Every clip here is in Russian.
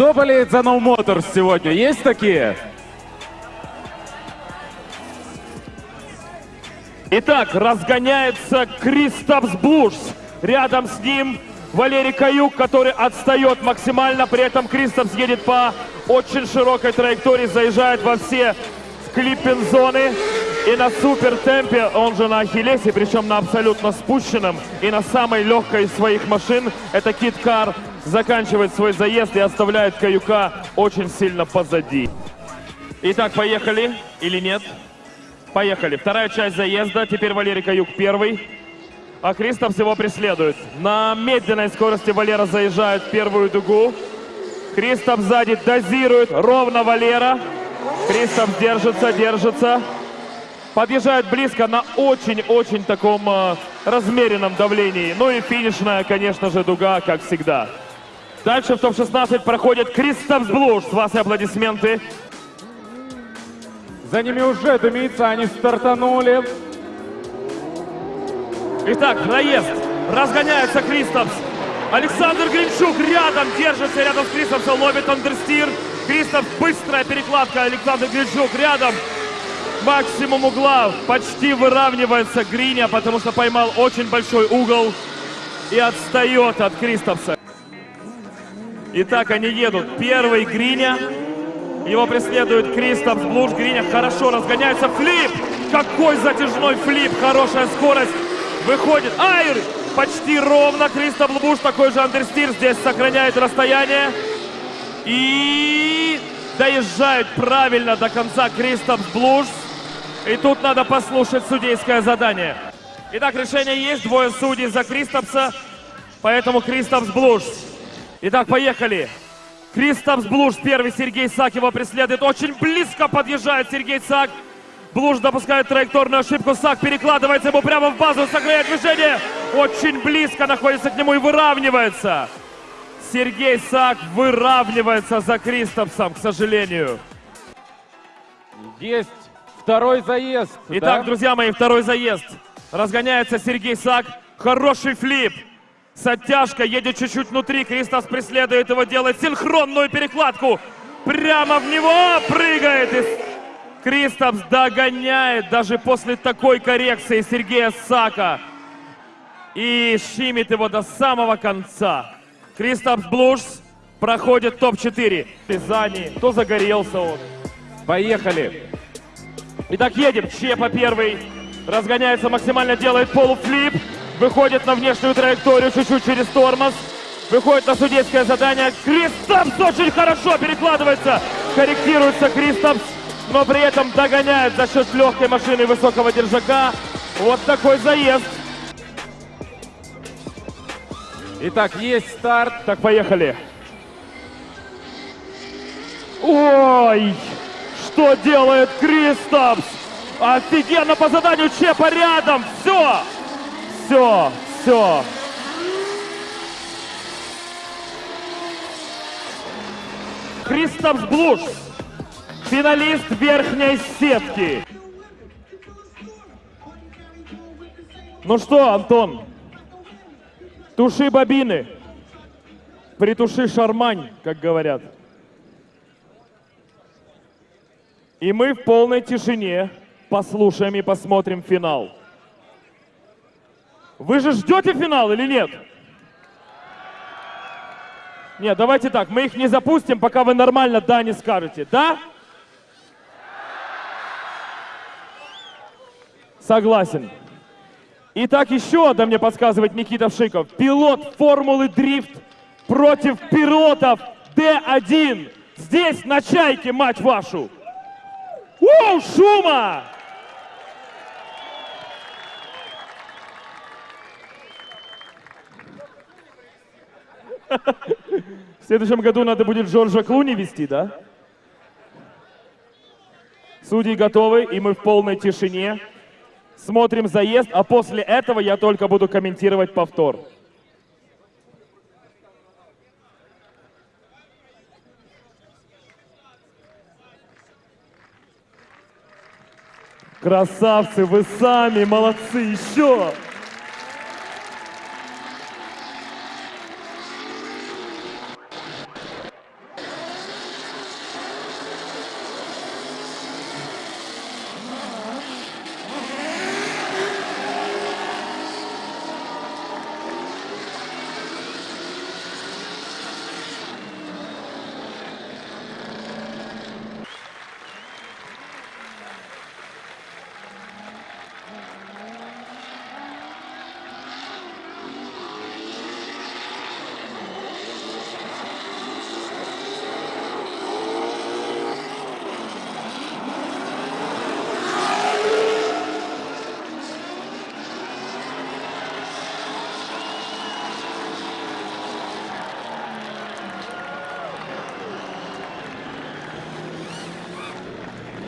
Кто болеет за No Motors сегодня? Есть такие? Итак, разгоняется Кристопс Блуш. Рядом с ним Валерий Каюк, который отстает максимально. При этом Кристопс едет по очень широкой траектории, заезжает во все клиппинг-зоны. И на супер темпе, он же на Ахиллесе, причем на абсолютно спущенном и на самой легкой из своих машин, это Кит Кар, заканчивает свой заезд и оставляет Каюка очень сильно позади. Итак, поехали или нет? Поехали. Вторая часть заезда. Теперь Валерий Каюк первый. А Кристоф его преследует. На медленной скорости Валера заезжает в первую дугу. Кристоф сзади дозирует. Ровно Валера. Кристоф держится, держится. Подъезжает близко на очень-очень таком э, размеренном давлении. Ну и финишная, конечно же, дуга, как всегда. Дальше в топ-16 проходит Кристоф Блуш. С вас и аплодисменты. За ними уже дымится, они стартанули. Итак, наезд. Разгоняется Кристопс. Александр Гринчук рядом держится, рядом с Кристопсом ловит андерстир. Кристопс быстрая перекладка, Александр Гринчук рядом. Максимум угла почти выравнивается Гриня, потому что поймал очень большой угол и отстает от Кристопса. Итак, они едут. Первый Гриня. Его преследует Кристопс Блуш. Гриня хорошо разгоняется. Флип! Какой затяжной флип! Хорошая скорость. Выходит. Айр! Почти ровно. Кристоп Блуш такой же андерстир. Здесь сохраняет расстояние. И доезжает правильно до конца Кристоп Блуш. И тут надо послушать судейское задание. Итак, решение есть. Двое судей за Кристопса. Поэтому Кристопс Блуш. Итак, поехали. Кристопс Блуш первый, Сергей Сак его преследует. Очень близко подъезжает Сергей Сак. Блуш допускает траекторную ошибку. Сак перекладывается ему прямо в базу, сохраняет движение. Очень близко находится к нему и выравнивается. Сергей Сак выравнивается за Кристопсом, к сожалению. Есть второй заезд. Итак, да? друзья мои, второй заезд. Разгоняется Сергей Сак. Хороший флип. С оттяжкой едет чуть-чуть внутри. Кристос преследует его, делает синхронную перекладку. Прямо в него прыгает. И Кристопс догоняет даже после такой коррекции Сергея Сака. И щимит его до самого конца. Кристопс Блушс проходит топ-4. Пизани, то загорелся он. Поехали. Итак, едем. Чепа первый. Разгоняется максимально, делает полуфлип. Выходит на внешнюю траекторию чуть-чуть через тормоз. Выходит на судейское задание. Кристопс очень хорошо перекладывается. Корректируется Кристопс, но при этом догоняет за счет легкой машины высокого держака. Вот такой заезд. Итак, есть старт. Так, поехали. Ой, что делает Кристопс? Офигенно по заданию Чепа рядом. Все, все, все. Кристопс Блуш, финалист верхней сетки. Ну что, Антон, туши бобины, притуши шармань, как говорят. И мы в полной тишине послушаем и посмотрим финал. Вы же ждете финал или нет? Нет, давайте так, мы их не запустим, пока вы нормально «да» не скажете. Да? Согласен. Итак, еще одно мне подсказывает Никита Вшиков. Пилот формулы дрифт против пилотов Д1. Здесь на чайке, мать вашу. Уу, шума! В следующем году надо будет Джорджа Клуни вести, да? Судьи готовы, и мы в полной тишине. Смотрим заезд, а после этого я только буду комментировать повтор. Красавцы, вы сами, молодцы, еще!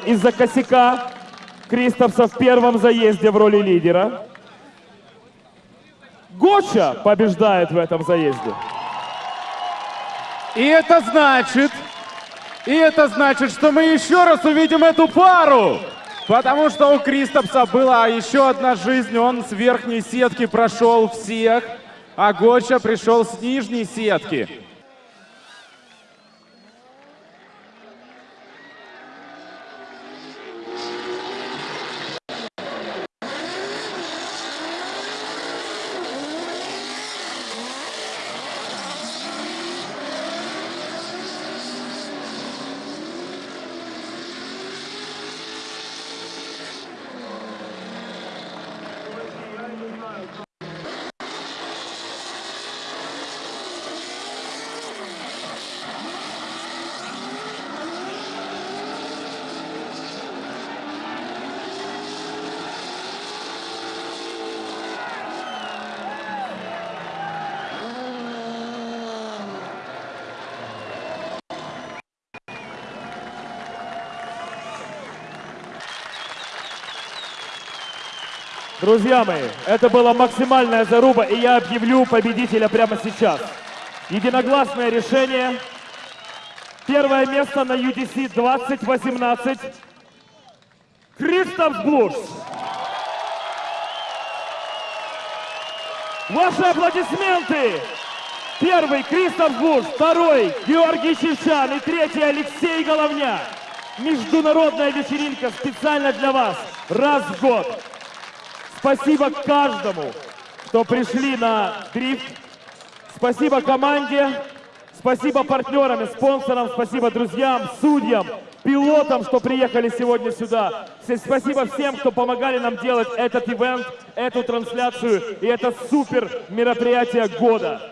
Из-за косяка Кристофса в первом заезде в роли лидера. Гоча побеждает в этом заезде. И это значит, и это значит, что мы еще раз увидим эту пару. Потому что у Кристопса была еще одна жизнь, он с верхней сетки прошел всех, а Гоча пришел с нижней сетки. Друзья мои, это была максимальная заруба, и я объявлю победителя прямо сейчас. Единогласное решение. Первое место на UDC 2018. Кристоф Блуш. Ваши аплодисменты! Первый Кристоф Буш, второй Георгий Чевчан и третий Алексей Головня. Международная вечеринка специально для вас, раз в год. Спасибо каждому, кто пришли на дрифт. Спасибо команде, спасибо партнерам и спонсорам, спасибо друзьям, судьям, пилотам, что приехали сегодня сюда. Спасибо всем, кто помогали нам делать этот ивент, эту трансляцию и это супер мероприятие года.